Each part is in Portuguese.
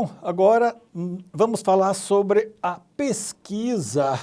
Bom, agora hum, vamos falar sobre a pesquisa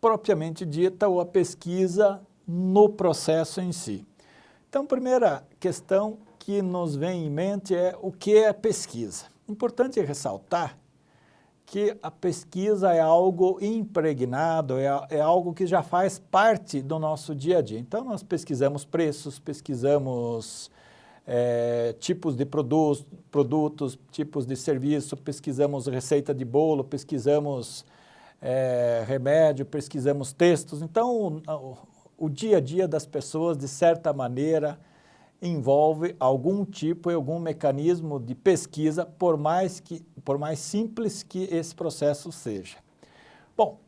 propriamente dita ou a pesquisa no processo em si. Então, primeira questão que nos vem em mente é o que é pesquisa. Importante ressaltar que a pesquisa é algo impregnado, é, é, algo que já faz parte do nosso dia a dia. Então, nós pesquisamos preços, pesquisamos é, tipos de produtos, produtos, tipos de serviço, pesquisamos receita de bolo, pesquisamos é, remédio, pesquisamos textos. Então, o, o dia a dia das pessoas, de certa maneira, envolve algum tipo e algum mecanismo de pesquisa, por mais, que, por mais simples que esse processo seja. Bom,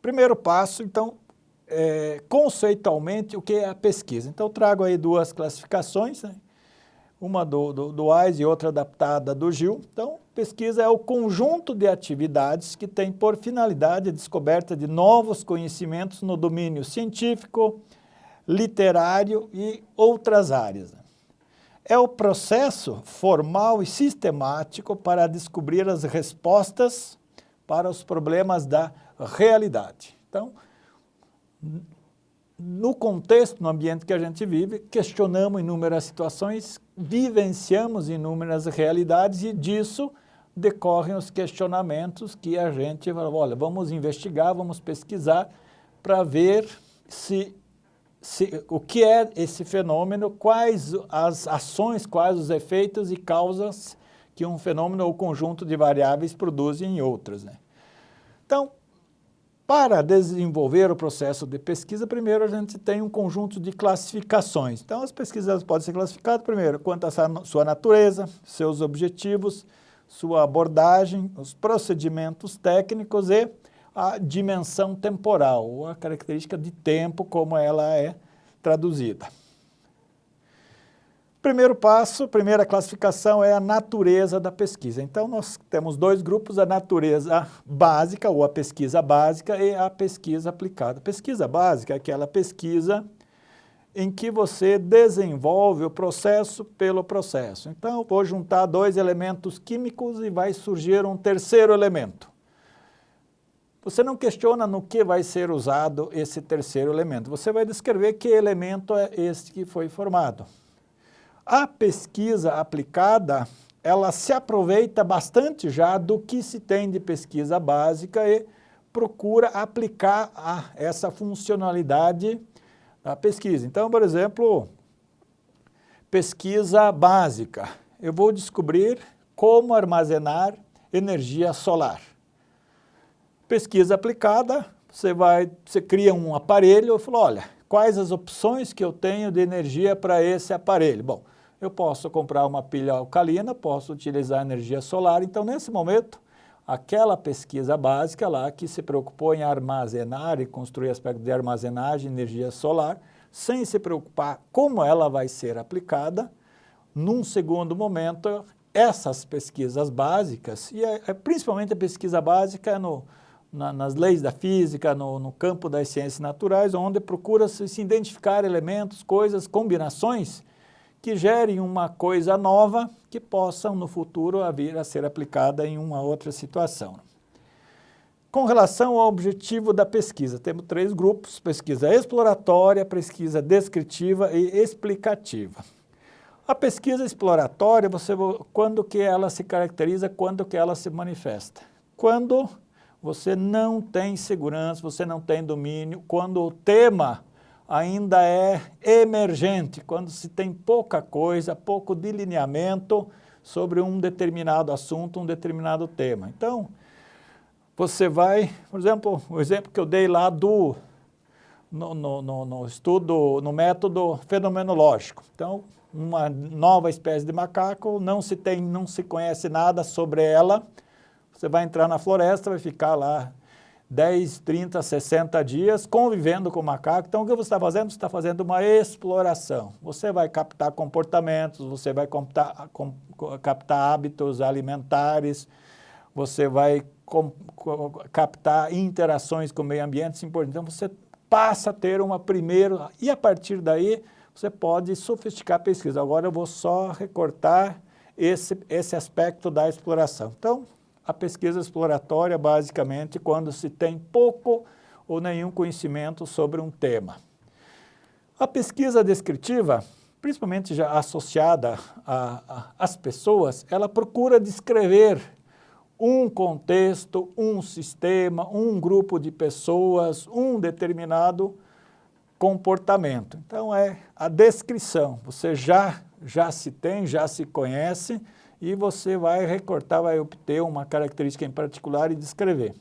primeiro passo, então, é, conceitualmente, o que é a pesquisa? Então, trago aí duas classificações, né? Uma do, do, do AIS e outra adaptada do GIL. Então, pesquisa é o conjunto de atividades que tem por finalidade a descoberta de novos conhecimentos no domínio científico, literário e outras áreas. É o processo formal e sistemático para descobrir as respostas para os problemas da realidade. Então, no contexto, no ambiente que a gente vive, questionamos inúmeras situações, vivenciamos inúmeras realidades e disso decorrem os questionamentos que a gente fala, olha, vamos investigar, vamos pesquisar para ver se, se, o que é esse fenômeno, quais as ações, quais os efeitos e causas que um fenômeno ou conjunto de variáveis produz em outras. Né? Então, para desenvolver o processo de pesquisa, primeiro a gente tem um conjunto de classificações. Então, as pesquisas podem ser classificadas, primeiro, quanto à sua natureza, seus objetivos, sua abordagem, os procedimentos técnicos e a dimensão temporal, ou a característica de tempo, como ela é traduzida. Primeiro passo, primeira classificação é a natureza da pesquisa. Então, nós temos dois grupos, a natureza básica, ou a pesquisa básica, e a pesquisa aplicada. Pesquisa básica é aquela pesquisa em que você desenvolve o processo pelo processo. Então, vou juntar dois elementos químicos e vai surgir um terceiro elemento. Você não questiona no que vai ser usado esse terceiro elemento. Você vai descrever que elemento é este que foi formado. A pesquisa aplicada, ela se aproveita bastante já do que se tem de pesquisa básica e procura aplicar a essa funcionalidade da pesquisa. Então, por exemplo, pesquisa básica. Eu vou descobrir como armazenar energia solar. Pesquisa aplicada, você vai, você cria um aparelho e fala, olha, quais as opções que eu tenho de energia para esse aparelho? Bom, eu posso comprar uma pilha alcalina, posso utilizar energia solar. Então, nesse momento, aquela pesquisa básica lá que se preocupou em armazenar e construir aspectos de armazenagem de energia solar, sem se preocupar como ela vai ser aplicada, num segundo momento, essas pesquisas básicas, e é, é principalmente a pesquisa básica no, na, nas leis da física, no, no campo das ciências naturais, onde procura-se se identificar elementos, coisas, combinações que gerem uma coisa nova que possam no futuro vir a ser aplicada em uma outra situação. Com relação ao objetivo da pesquisa, temos três grupos, pesquisa exploratória, pesquisa descritiva e explicativa. A pesquisa exploratória, você, quando que ela se caracteriza, quando que ela se manifesta? Quando você não tem segurança, você não tem domínio, quando o tema ainda é emergente, quando se tem pouca coisa, pouco delineamento sobre um determinado assunto, um determinado tema. Então, você vai, por exemplo, o exemplo que eu dei lá do, no, no, no, no estudo, no método fenomenológico. Então, uma nova espécie de macaco, não se tem, não se conhece nada sobre ela, você vai entrar na floresta, vai ficar lá 10, 30, 60 dias convivendo com o macaco. Então, o que você está fazendo? Você está fazendo uma exploração. Você vai captar comportamentos, você vai captar, com, captar hábitos alimentares, você vai captar interações com o meio ambiente, assim Então, você passa a ter uma primeira... E, a partir daí, você pode sofisticar a pesquisa. Agora, eu vou só recortar esse, esse aspecto da exploração. Então, a pesquisa exploratória, basicamente, quando se tem pouco ou nenhum conhecimento sobre um tema. A pesquisa descritiva, principalmente já associada às pessoas, ela procura descrever um contexto, um sistema, um grupo de pessoas, um determinado comportamento. Então é a descrição, você já, já se tem, já se conhece e você vai recortar, vai obter uma característica em particular e descrever.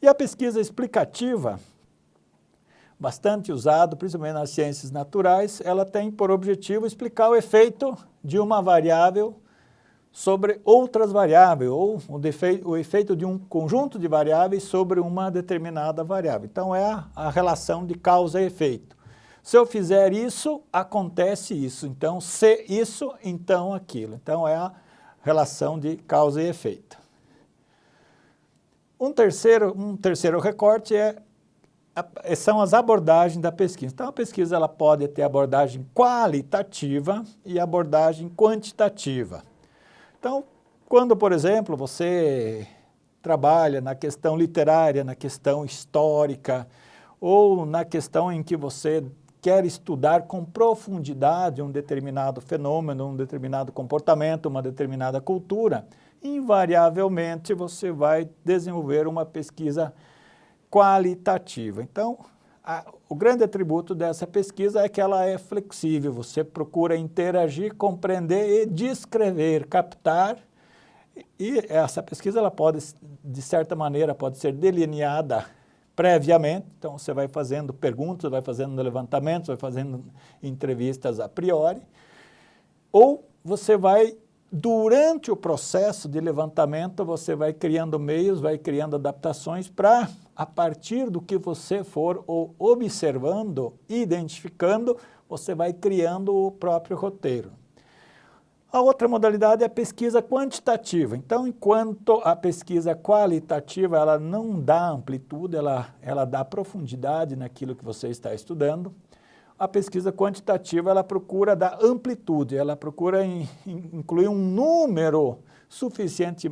E a pesquisa explicativa, bastante usado, principalmente nas ciências naturais, ela tem por objetivo explicar o efeito de uma variável sobre outras variáveis, ou o, o efeito de um conjunto de variáveis sobre uma determinada variável. Então é a, a relação de causa e efeito. Se eu fizer isso, acontece isso. Então, se isso, então aquilo. Então é a relação de causa e efeito. Um terceiro, um terceiro recorte é, são as abordagens da pesquisa. Então, a pesquisa ela pode ter abordagem qualitativa e abordagem quantitativa. Então, quando, por exemplo, você trabalha na questão literária, na questão histórica, ou na questão em que você quer estudar com profundidade um determinado fenômeno, um determinado comportamento, uma determinada cultura, invariavelmente você vai desenvolver uma pesquisa qualitativa. Então, a, o grande atributo dessa pesquisa é que ela é flexível, você procura interagir, compreender e descrever, captar, e essa pesquisa ela pode, de certa maneira, pode ser delineada previamente, então você vai fazendo perguntas, vai fazendo levantamentos, vai fazendo entrevistas a priori, ou você vai durante o processo de levantamento, você vai criando meios, vai criando adaptações para, a partir do que você for observando, identificando, você vai criando o próprio roteiro. A outra modalidade é a pesquisa quantitativa. Então, enquanto a pesquisa qualitativa ela não dá amplitude, ela, ela dá profundidade naquilo que você está estudando, a pesquisa quantitativa ela procura dar amplitude, ela procura in, in, incluir um número suficiente,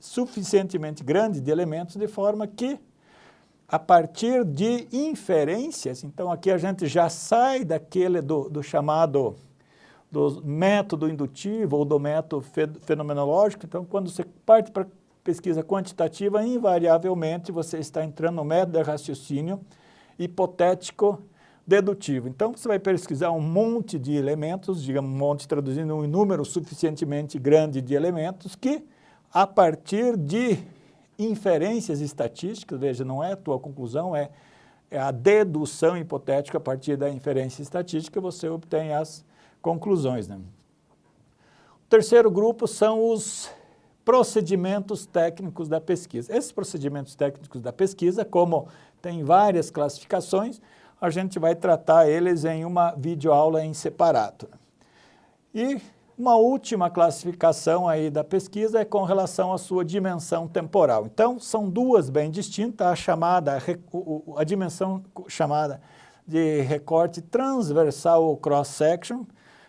suficientemente grande de elementos de forma que, a partir de inferências, então aqui a gente já sai daquele do, do chamado do método indutivo ou do método fenomenológico, então quando você parte para pesquisa quantitativa, invariavelmente você está entrando no método de raciocínio hipotético dedutivo. Então, você vai pesquisar um monte de elementos, digamos, um monte traduzindo um número suficientemente grande de elementos que, a partir de inferências estatísticas, veja, não é a tua conclusão, é, é a dedução hipotética a partir da inferência estatística, você obtém as conclusões. Né? O terceiro grupo são os procedimentos técnicos da pesquisa. Esses procedimentos técnicos da pesquisa, como tem várias classificações, a gente vai tratar eles em uma videoaula em separado. E uma última classificação aí da pesquisa é com relação à sua dimensão temporal. Então, são duas bem distintas, a chamada, a dimensão chamada de recorte transversal ou cross-section.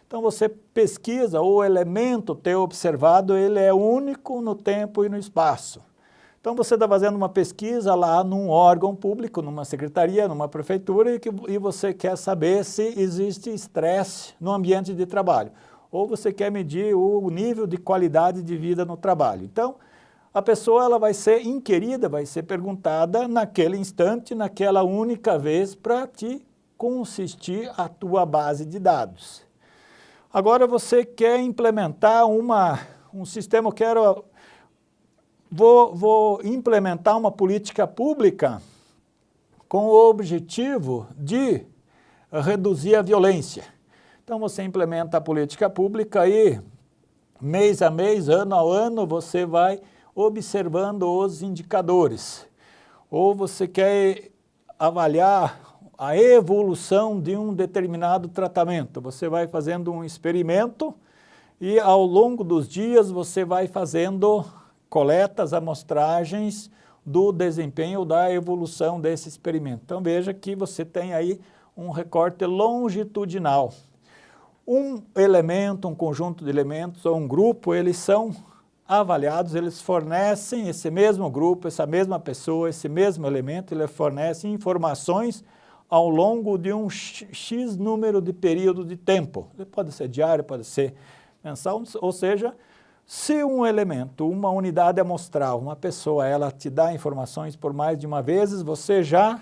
Então, você pesquisa o elemento teu observado, ele é único no tempo e no espaço. Então você está fazendo uma pesquisa lá num órgão público, numa secretaria, numa prefeitura, e, que, e você quer saber se existe estresse no ambiente de trabalho. Ou você quer medir o nível de qualidade de vida no trabalho. Então, a pessoa ela vai ser inquirida, vai ser perguntada naquele instante, naquela única vez, para te consistir a tua base de dados. Agora você quer implementar uma, um sistema, eu quero vou, vou implementar uma política pública com o objetivo de reduzir a violência. Então você implementa a política pública e mês a mês, ano a ano, você vai observando os indicadores. Ou você quer avaliar a evolução de um determinado tratamento. Você vai fazendo um experimento e ao longo dos dias você vai fazendo coleta as amostragens do desempenho da evolução desse experimento. Então veja que você tem aí um recorte longitudinal. um elemento, um conjunto de elementos ou um grupo, eles são avaliados, eles fornecem esse mesmo grupo, essa mesma pessoa, esse mesmo elemento, ele fornece informações ao longo de um X número de período de tempo. Pode ser diário, pode ser mensal, ou seja, se um elemento, uma unidade amostral, uma pessoa, ela te dá informações por mais de uma vez, você já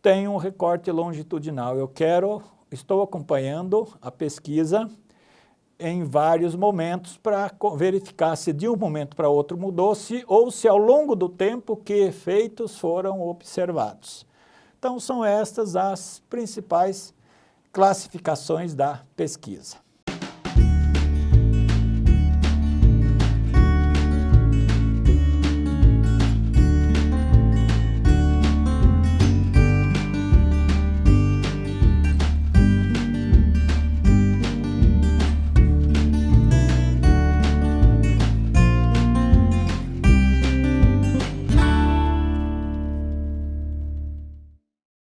tem um recorte longitudinal. Eu quero, estou acompanhando a pesquisa em vários momentos para verificar se de um momento para outro mudou-se ou se ao longo do tempo que efeitos foram observados. Então são estas as principais classificações da pesquisa.